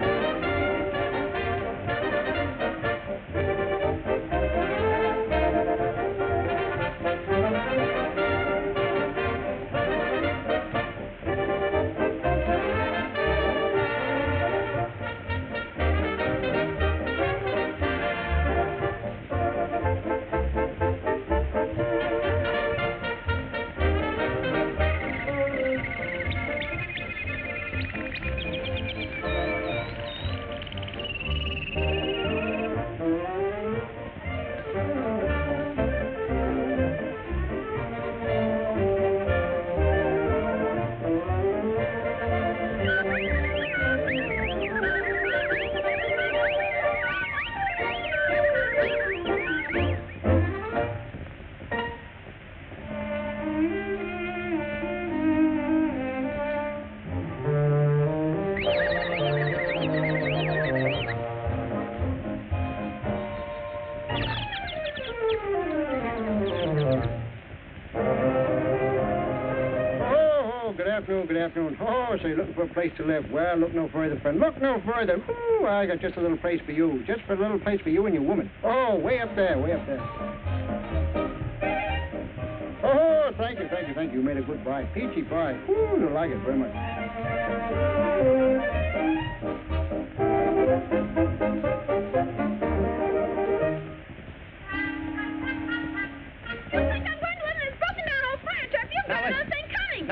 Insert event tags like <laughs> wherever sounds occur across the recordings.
Oh, good afternoon. Oh, so you're looking for a place to live. Well, look no further, friend. Look no further. Ooh, I got just a little place for you. Just for a little place for you and your woman. Oh, way up there, way up there. Oh, thank you, thank you, thank you. You made a good buy. Peachy pie. Ooh, I like it very much.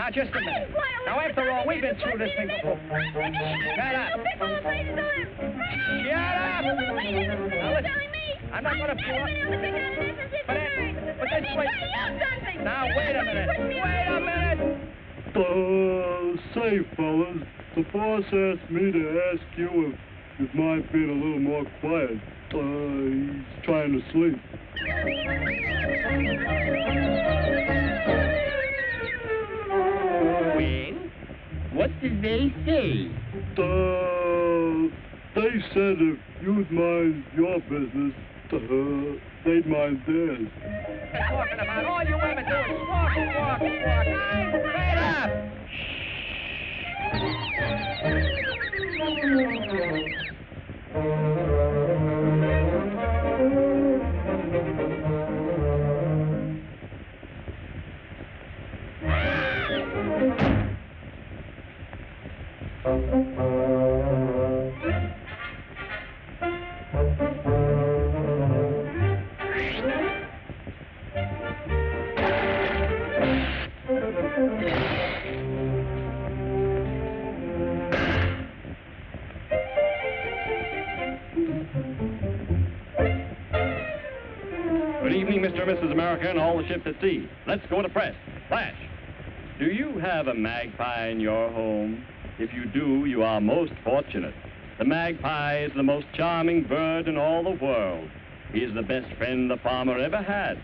Now just a minute. Now after all, we've been through this thing before. Shut up. Shut up. Now. I'm not going to pull up. But, that- but this place. Now wait a minute. Wait a minute. Uh, say, fellas, the boss asked me to ask you if you mind being a little more quiet. Uh, he's trying to sleep. Well, what did they say? Uh, they said if you'd mind your business, uh, they'd mind theirs. You're talking about all you women do is walk, walk, walk. Wait up. Good evening, Mr. and Mrs. America and all the ships at sea. Let's go to press. Flash. Do you have a magpie in your home? If you do, you are most fortunate. The magpie is the most charming bird in all the world. He is the best friend the farmer ever had.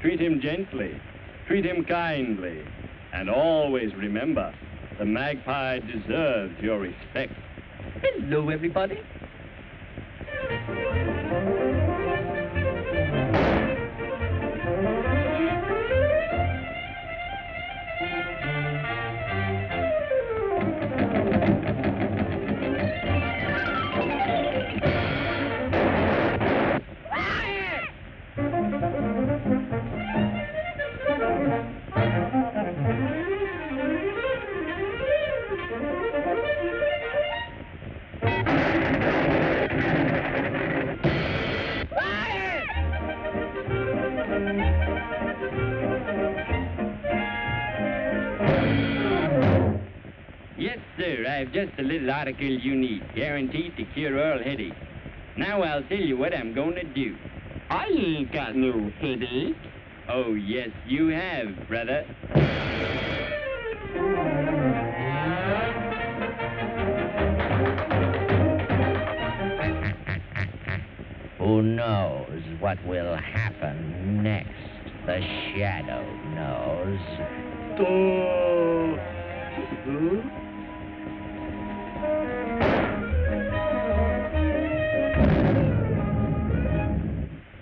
Treat him gently. Treat him kindly. And always remember, the magpie deserves your respect. Hello, everybody. Yes, sir. I've just a little article you need, guaranteed to cure all headache. Now I'll tell you what I'm going to do. I ain't got no headache. Oh, yes, you have, brother. Who knows what will happen next? The shadow knows. Huh?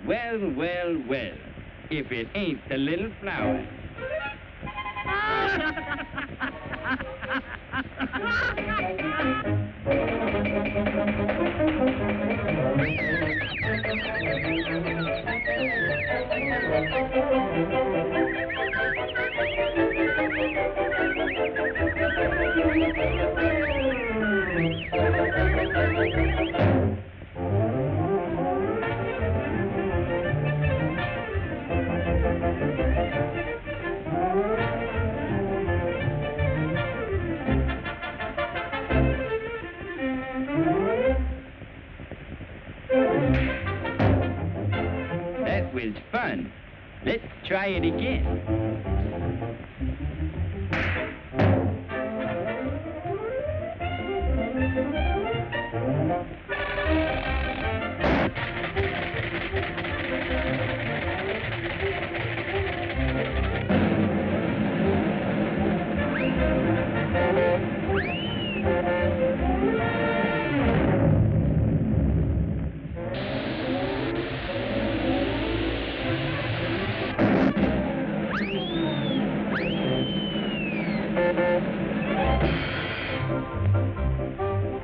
Well, well, well. If it ain't the little flower. Ah, was fun. Let's try it again.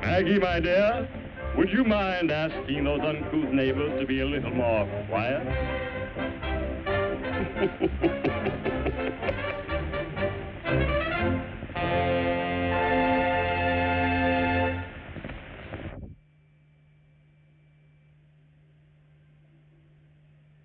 Maggie, my dear, would you mind asking those uncouth neighbors to be a little more quiet? <laughs>